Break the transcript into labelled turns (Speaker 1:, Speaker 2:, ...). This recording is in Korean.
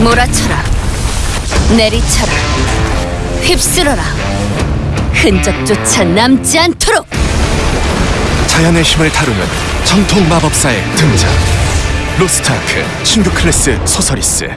Speaker 1: 몰아쳐라. 내리쳐라. 휩쓸어라. 흔적조차 남지 않도록.
Speaker 2: 자연의 힘을 다루는 정통 마법사의 등장. 로스트아크 신규 클래스 소서리스.